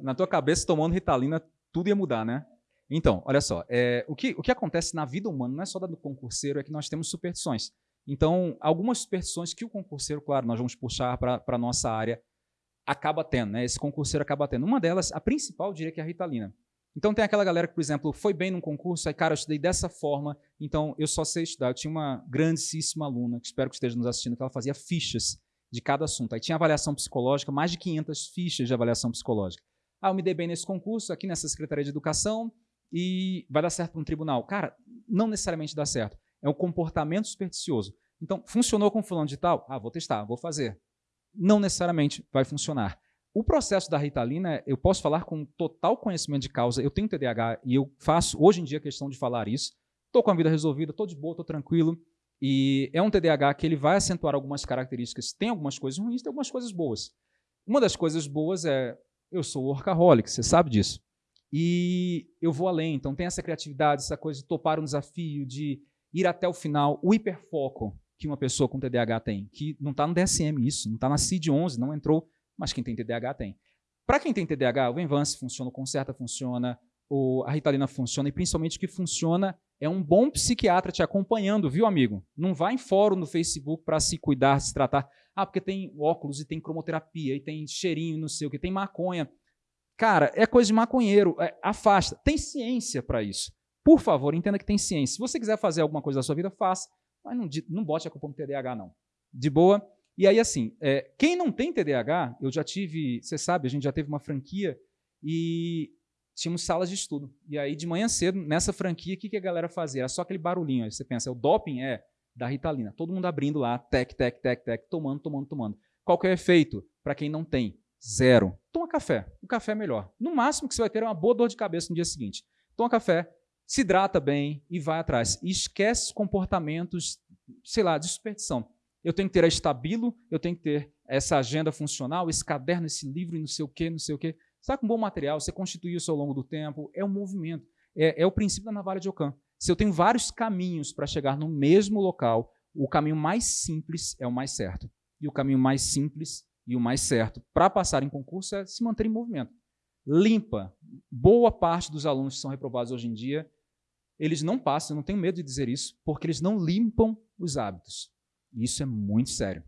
Na tua cabeça, tomando Ritalina, tudo ia mudar, né? Então, olha só, é, o, que, o que acontece na vida humana, não é só da do concurseiro, é que nós temos superstições. Então, algumas superstições que o concurseiro, claro, nós vamos puxar para a nossa área, acaba tendo, né? Esse concurseiro acaba tendo. Uma delas, a principal, eu diria que é a Ritalina. Então tem aquela galera que, por exemplo, foi bem num concurso, aí, cara, eu estudei dessa forma, então eu só sei estudar. Eu tinha uma grandíssima aluna, que espero que esteja nos assistindo, que ela fazia fichas de cada assunto. Aí tinha avaliação psicológica, mais de 500 fichas de avaliação psicológica. Ah, eu me dei bem nesse concurso, aqui nessa Secretaria de Educação, e vai dar certo para um tribunal. Cara, não necessariamente dá certo. É um comportamento supersticioso. Então, funcionou com fulano de tal? Ah, vou testar, vou fazer. Não necessariamente vai funcionar. O processo da Ritalina, eu posso falar com total conhecimento de causa. Eu tenho TDAH e eu faço, hoje em dia, questão de falar isso. Estou com a vida resolvida, estou de boa, estou tranquilo. E é um TDAH que ele vai acentuar algumas características. Tem algumas coisas ruins, tem algumas coisas boas. Uma das coisas boas é, eu sou workaholic, você sabe disso. E eu vou além, então tem essa criatividade, essa coisa de topar um desafio, de ir até o final, o hiperfoco que uma pessoa com TDAH tem, que não está no DSM isso, não está na CID-11, não entrou mas quem tem TDAH tem. Para quem tem TDAH, o Envance funciona, o Concerta funciona, o, a Ritalina funciona, e principalmente o que funciona é um bom psiquiatra te acompanhando, viu, amigo? Não vá em fórum no Facebook para se cuidar, se tratar. Ah, porque tem óculos e tem cromoterapia, e tem cheirinho, não sei o que, tem maconha. Cara, é coisa de maconheiro, é, afasta. Tem ciência para isso. Por favor, entenda que tem ciência. Se você quiser fazer alguma coisa da sua vida, faça. Mas não, não bote a culpa no TDAH, não. De boa? E aí, assim, é, quem não tem TDAH, eu já tive, você sabe, a gente já teve uma franquia e tínhamos salas de estudo. E aí, de manhã cedo, nessa franquia, o que, que a galera fazia? Era só aquele barulhinho. Aí você pensa, o doping é da Ritalina. Todo mundo abrindo lá, tec, tec, tec, tec, tomando, tomando, tomando. Qual que é o efeito para quem não tem? Zero. Toma café. O café é melhor. No máximo que você vai ter é uma boa dor de cabeça no dia seguinte. Toma café, se hidrata bem e vai atrás. E esquece comportamentos, sei lá, de superstição eu tenho que ter a estabilo, eu tenho que ter essa agenda funcional, esse caderno, esse livro e não sei o quê, não sei o quê. Você está com bom material, você construiu isso ao longo do tempo, é um movimento. É, é o princípio da navalha de Ockham. Se eu tenho vários caminhos para chegar no mesmo local, o caminho mais simples é o mais certo. E o caminho mais simples e o mais certo para passar em concurso é se manter em movimento. Limpa. Boa parte dos alunos que são reprovados hoje em dia, eles não passam, eu não tenho medo de dizer isso, porque eles não limpam os hábitos. Isso é muito sério.